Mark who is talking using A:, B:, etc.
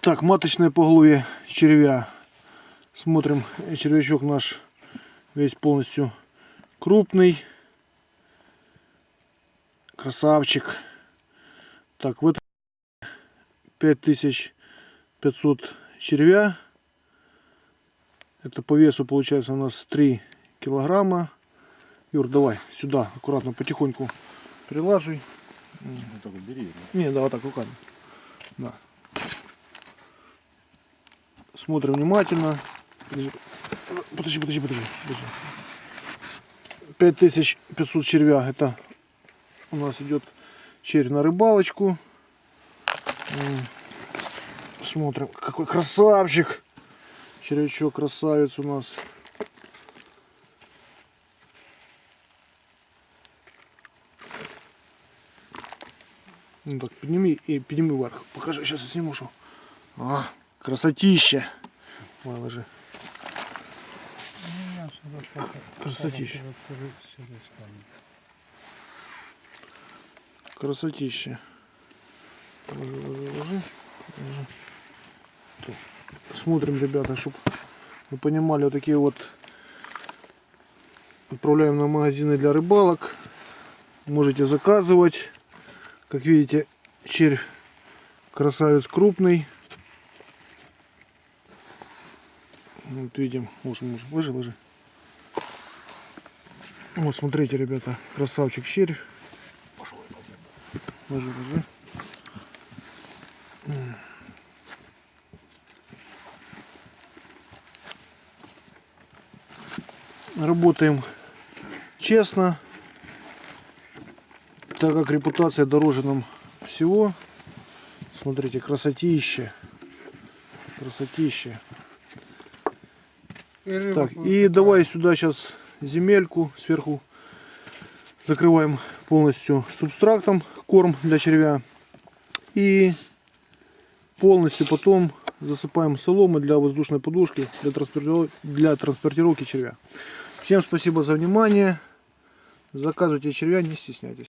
A: Так, маточное поголовье червя. Смотрим, червячок наш весь полностью крупный. Красавчик. Так, в этом 5500 червя. Это по весу получается у нас 3 килограмма. Юр, давай сюда аккуратно, потихоньку прилаживай.
B: Ну, так вот бери.
A: Не, да, вот так руками. Да. Смотрим внимательно. Подожди, подожди, подожди, подожди. подожди. 5500 червя. Это у нас идет червь на рыбалочку. Смотрим, какой красавчик. Червячок красавец у нас. Ну так, подними и подними вверх. Покажи, сейчас я сниму, что. А, красотища. Ой, ложи. Красотища. Красотища. Ложи, ложи. Смотрим, ребята, чтобы вы понимали, вот такие вот отправляем на магазины для рыбалок. Можете заказывать. Как видите, червь красавец крупный. Вот видим, может, может, ложи, ложи. Вот смотрите, ребята, красавчик червь. Пошел, ложи, ложи. Работаем честно, так как репутация дороже нам всего. Смотрите, красотища. Красотища. Так, и давай сюда сейчас земельку сверху закрываем полностью субстрактом, корм для червя. И полностью потом засыпаем соломы для воздушной подушки для транспортировки, для транспортировки червя. Всем спасибо за внимание. Заказывайте червя, не стесняйтесь.